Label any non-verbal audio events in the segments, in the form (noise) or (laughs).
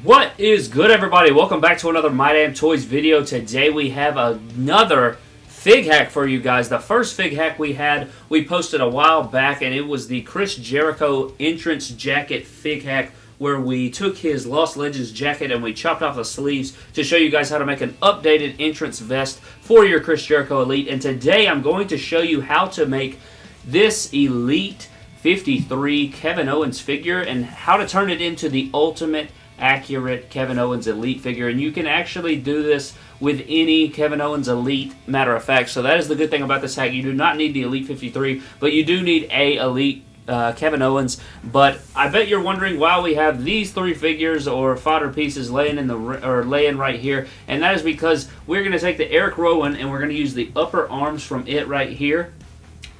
What is good, everybody? Welcome back to another My Damn Toys video. Today we have another fig hack for you guys. The first fig hack we had, we posted a while back, and it was the Chris Jericho entrance jacket fig hack where we took his Lost Legends jacket and we chopped off the sleeves to show you guys how to make an updated entrance vest for your Chris Jericho Elite. And today I'm going to show you how to make this Elite 53 Kevin Owens figure and how to turn it into the ultimate accurate Kevin Owens Elite figure. And you can actually do this with any Kevin Owens Elite, matter of fact. So that is the good thing about this hack. You do not need the Elite 53, but you do need a Elite uh, Kevin Owens. But I bet you're wondering why we have these three figures or fodder pieces laying in the or laying right here, and that is because we're going to take the Eric Rowan and we're going to use the upper arms from it right here,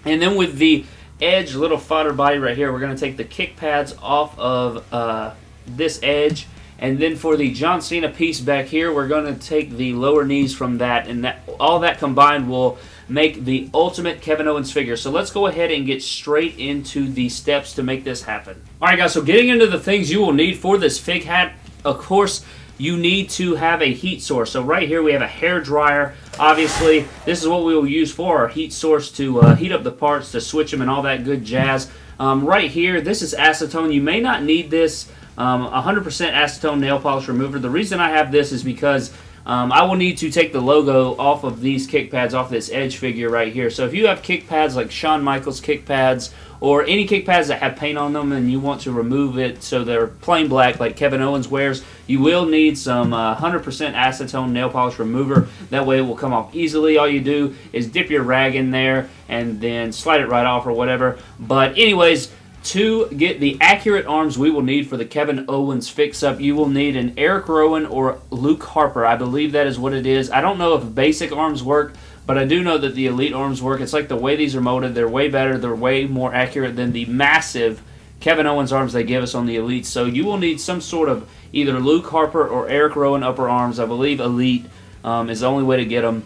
and then with the Edge little fodder body right here, we're going to take the kick pads off of uh, this Edge. And then for the John Cena piece back here, we're going to take the lower knees from that, and that all that combined will make the ultimate Kevin Owens figure. So let's go ahead and get straight into the steps to make this happen. Alright guys, so getting into the things you will need for this fig hack, of course, you need to have a heat source. So right here we have a hair dryer. Obviously, this is what we will use for our heat source to uh, heat up the parts, to switch them and all that good jazz. Um, right here, this is acetone. You may not need this 100% um, acetone nail polish remover. The reason I have this is because um, I will need to take the logo off of these kick pads, off this Edge figure right here. So if you have kick pads like Shawn Michaels kick pads, or any kick pads that have paint on them and you want to remove it so they're plain black like Kevin Owens wears, you will need some 100% uh, acetone nail polish remover. That way it will come off easily. All you do is dip your rag in there and then slide it right off or whatever. But anyways, to get the accurate arms we will need for the Kevin Owens fix-up, you will need an Eric Rowan or Luke Harper. I believe that is what it is. I don't know if basic arms work, but I do know that the Elite arms work. It's like the way these are molded. They're way better. They're way more accurate than the massive Kevin Owens arms they give us on the Elite. So you will need some sort of either Luke Harper or Eric Rowan upper arms. I believe Elite um, is the only way to get them.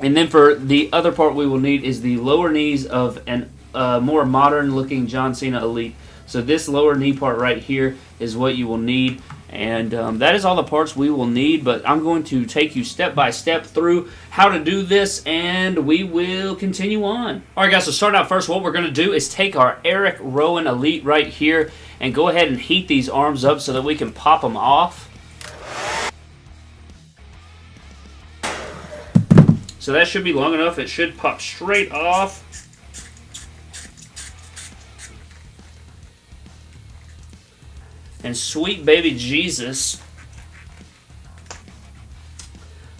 And then for the other part we will need is the lower knees of an uh, more modern looking John Cena Elite. So this lower knee part right here is what you will need. And um, that is all the parts we will need, but I'm going to take you step by step through how to do this, and we will continue on. Alright guys, so start out first, what we're going to do is take our Eric Rowan Elite right here, and go ahead and heat these arms up so that we can pop them off. So that should be long enough, it should pop straight off. And sweet baby Jesus.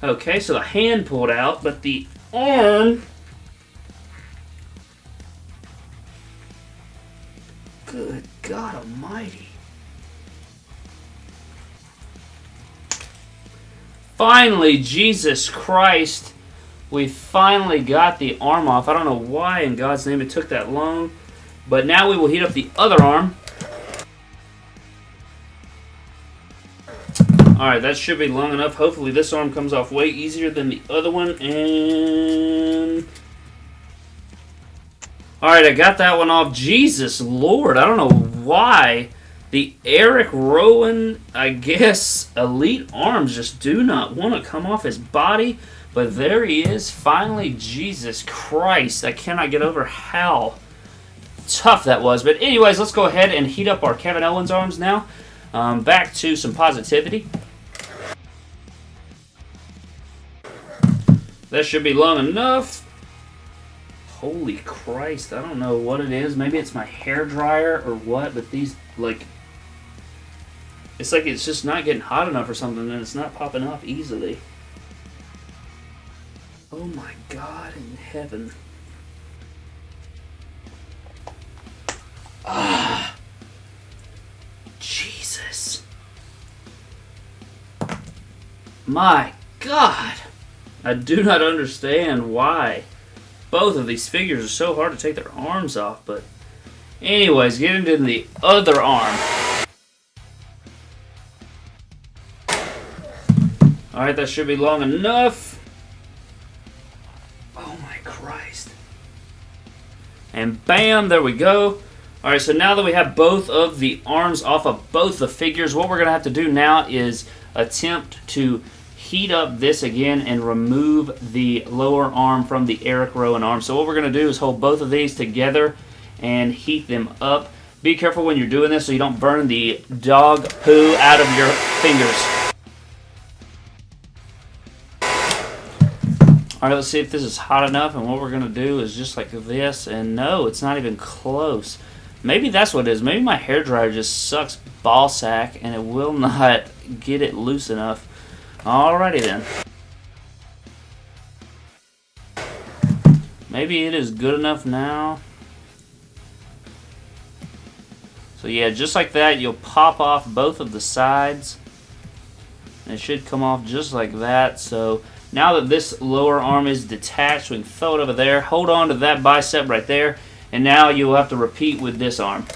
Okay, so the hand pulled out, but the arm... Good God almighty. Finally, Jesus Christ, we finally got the arm off. I don't know why in God's name it took that long. But now we will heat up the other arm. Alright, that should be long enough. Hopefully this arm comes off way easier than the other one. And... Alright, I got that one off. Jesus Lord, I don't know why the Eric Rowan, I guess, elite arms just do not want to come off his body. But there he is. Finally, Jesus Christ. I cannot get over how tough that was. But anyways, let's go ahead and heat up our Kevin Owens arms now. Um, back to some positivity. That should be long enough. Holy Christ, I don't know what it is. Maybe it's my hair dryer or what, but these, like, it's like it's just not getting hot enough or something and it's not popping off easily. Oh my God in heaven. Ah. Jesus. My God. I do not understand why both of these figures are so hard to take their arms off, but anyways, get into the other arm. Alright, that should be long enough. Oh my Christ. And bam, there we go. Alright, so now that we have both of the arms off of both the figures, what we're going to have to do now is attempt to heat up this again and remove the lower arm from the Eric Rowan arm. So what we're going to do is hold both of these together and heat them up. Be careful when you're doing this so you don't burn the dog poo out of your fingers. Alright, let's see if this is hot enough, and what we're going to do is just like this, and no, it's not even close. Maybe that's what it is. Maybe my hair dryer just sucks ball sack, and it will (laughs) not get it loose enough. Alrighty then. Maybe it is good enough now. So yeah, just like that, you'll pop off both of the sides. It should come off just like that. So now that this lower arm is detached, we can throw it over there, hold on to that bicep right there, and now you'll have to repeat with this arm.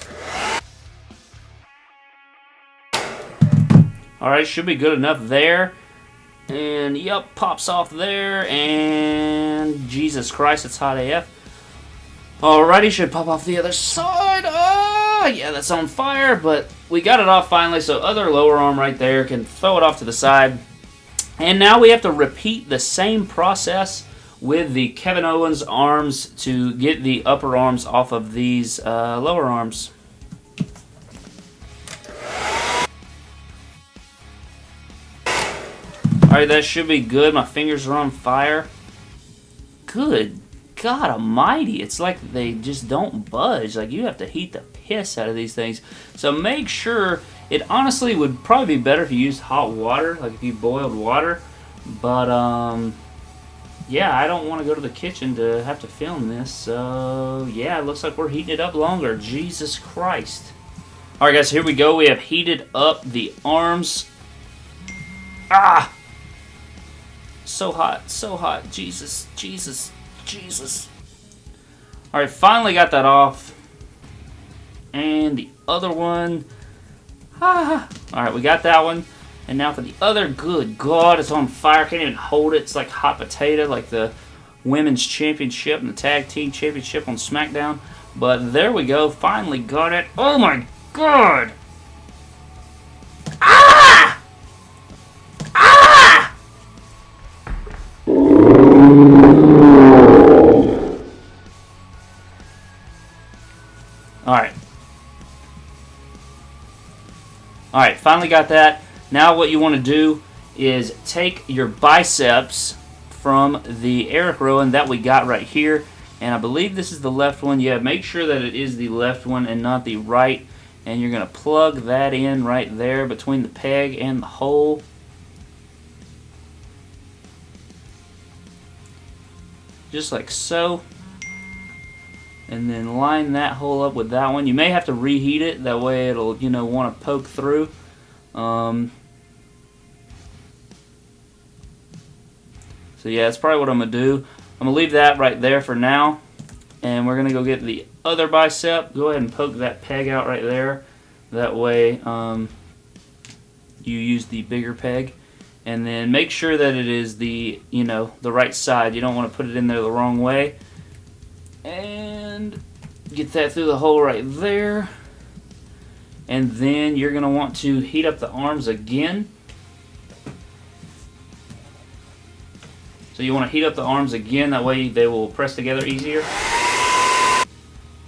Alright, should be good enough there. And yep, pops off there, and Jesus Christ, it's hot AF. Alrighty, should pop off the other side. Ah, yeah, that's on fire, but we got it off finally, so other lower arm right there can throw it off to the side. And now we have to repeat the same process with the Kevin Owens arms to get the upper arms off of these uh, lower arms. That should be good. My fingers are on fire. Good God almighty. It's like they just don't budge. Like, you have to heat the piss out of these things. So make sure it honestly would probably be better if you used hot water, like if you boiled water. But, um, yeah, I don't want to go to the kitchen to have to film this. So, yeah, it looks like we're heating it up longer. Jesus Christ. Alright, guys, here we go. We have heated up the arms. Ah! So hot, so hot. Jesus, Jesus, Jesus. Alright, finally got that off. And the other one. Ah. Alright, we got that one. And now for the other, good God, it's on fire. Can't even hold it. It's like hot potato, like the women's championship and the tag team championship on SmackDown. But there we go. Finally got it. Oh my God! Alright, finally got that. Now what you want to do is take your biceps from the Eric Rowan that we got right here. And I believe this is the left one. Yeah, make sure that it is the left one and not the right. And you're going to plug that in right there between the peg and the hole. Just like so and then line that hole up with that one. You may have to reheat it, that way it'll, you know, want to poke through. Um, so yeah, that's probably what I'm going to do. I'm going to leave that right there for now, and we're going to go get the other bicep. Go ahead and poke that peg out right there. That way um, you use the bigger peg. And then make sure that it is the, you know, the right side. You don't want to put it in there the wrong way. And get that through the hole right there. And then you're going to want to heat up the arms again. So you want to heat up the arms again, that way they will press together easier.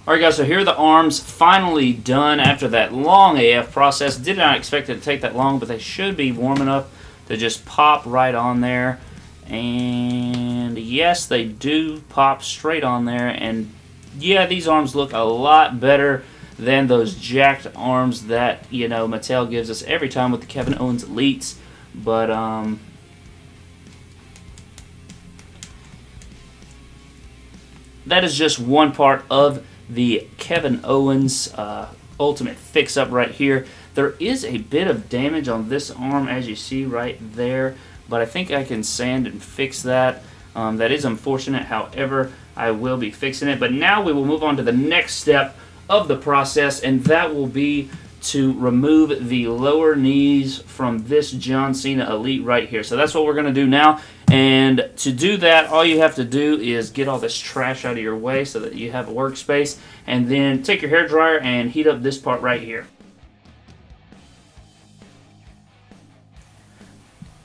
Alright guys, so here are the arms finally done after that long AF process. Did not expect it to take that long, but they should be warm enough to just pop right on there. And yes, they do pop straight on there. And yeah, these arms look a lot better than those jacked arms that, you know, Mattel gives us every time with the Kevin Owens Elites. But, um... That is just one part of the Kevin Owens uh, Ultimate Fix-Up right here. There is a bit of damage on this arm, as you see right there but I think I can sand and fix that. Um, that is unfortunate, however, I will be fixing it. But now we will move on to the next step of the process, and that will be to remove the lower knees from this John Cena Elite right here. So that's what we're going to do now. And to do that, all you have to do is get all this trash out of your way so that you have a workspace. And then take your hair dryer and heat up this part right here.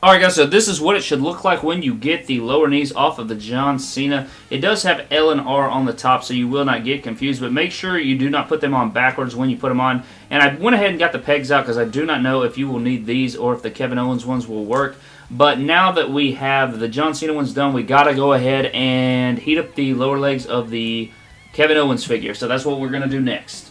Alright guys, so this is what it should look like when you get the lower knees off of the John Cena. It does have L and R on the top, so you will not get confused, but make sure you do not put them on backwards when you put them on. And I went ahead and got the pegs out because I do not know if you will need these or if the Kevin Owens ones will work. But now that we have the John Cena ones done, we got to go ahead and heat up the lower legs of the Kevin Owens figure. So that's what we're going to do next.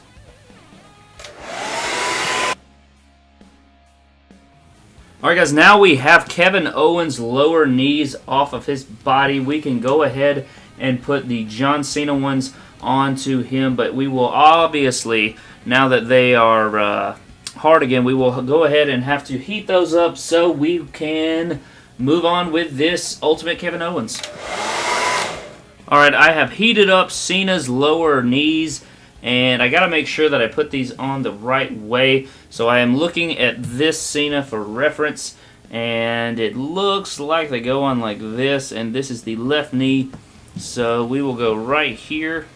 Alright guys, now we have Kevin Owens' lower knees off of his body. We can go ahead and put the John Cena ones onto him, but we will obviously, now that they are uh, hard again, we will go ahead and have to heat those up so we can move on with this Ultimate Kevin Owens. Alright, I have heated up Cena's lower knees and I got to make sure that I put these on the right way. So I am looking at this Cena for reference, and it looks like they go on like this, and this is the left knee. So we will go right here.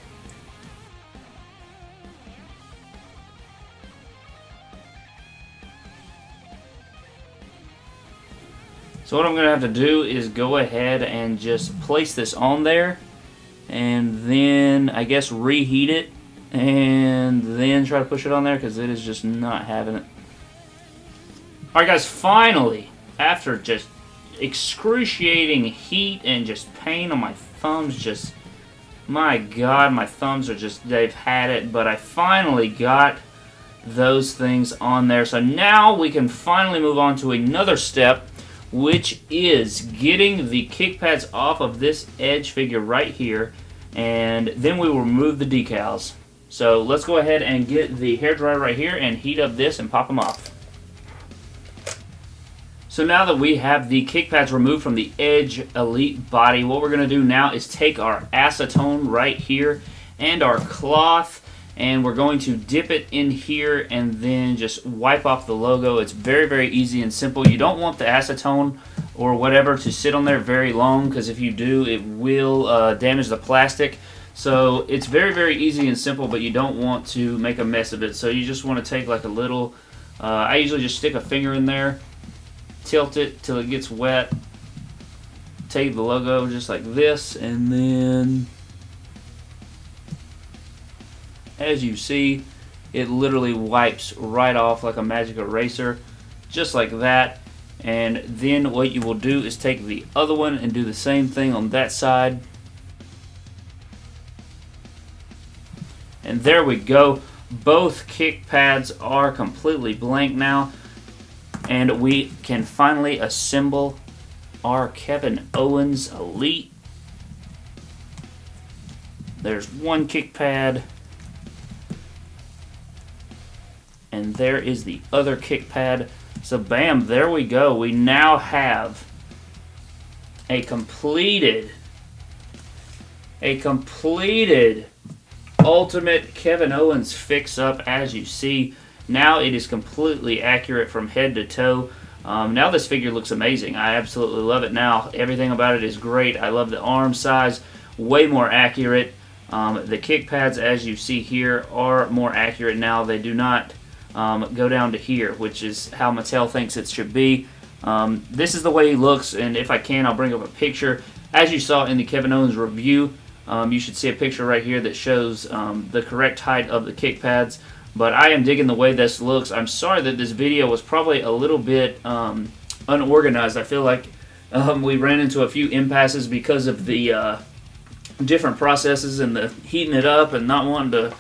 So what I'm going to have to do is go ahead and just place this on there and then I guess reheat it and then try to push it on there because it is just not having it. Alright guys, finally, after just excruciating heat and just pain on my thumbs, just, my god, my thumbs are just, they've had it, but I finally got those things on there. So now we can finally move on to another step, which is getting the kick pads off of this Edge figure right here, and then we will remove the decals. So let's go ahead and get the hair dryer right here and heat up this and pop them off. So now that we have the kick pads removed from the Edge Elite body, what we're going to do now is take our acetone right here and our cloth and we're going to dip it in here and then just wipe off the logo. It's very, very easy and simple. You don't want the acetone or whatever to sit on there very long because if you do, it will uh, damage the plastic. So it's very, very easy and simple, but you don't want to make a mess of it. So you just want to take like a little, uh, I usually just stick a finger in there, tilt it till it gets wet, take the logo just like this, and then as you see, it literally wipes right off like a magic eraser, just like that. And then what you will do is take the other one and do the same thing on that side And there we go. Both kick pads are completely blank now. And we can finally assemble our Kevin Owens Elite. There's one kick pad. And there is the other kick pad. So bam, there we go. We now have a completed, a completed ultimate Kevin Owens fix-up as you see. Now it is completely accurate from head to toe. Um, now this figure looks amazing. I absolutely love it now. Everything about it is great. I love the arm size. Way more accurate. Um, the kick pads, as you see here, are more accurate now. They do not um, go down to here, which is how Mattel thinks it should be. Um, this is the way he looks, and if I can, I'll bring up a picture. As you saw in the Kevin Owens review, um, you should see a picture right here that shows um, the correct height of the kick pads. But I am digging the way this looks. I'm sorry that this video was probably a little bit um, unorganized. I feel like um, we ran into a few impasses because of the uh, different processes and the heating it up and not wanting to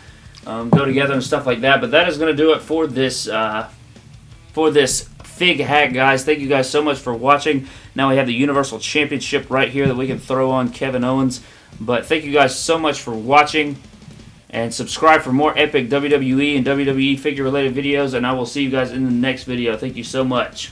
um, go together and stuff like that. But that is going to do it for this uh, for this Fig Hack, guys. Thank you guys so much for watching. Now we have the Universal Championship right here that we can throw on Kevin Owens. But thank you guys so much for watching. And subscribe for more epic WWE and WWE figure related videos. And I will see you guys in the next video. Thank you so much.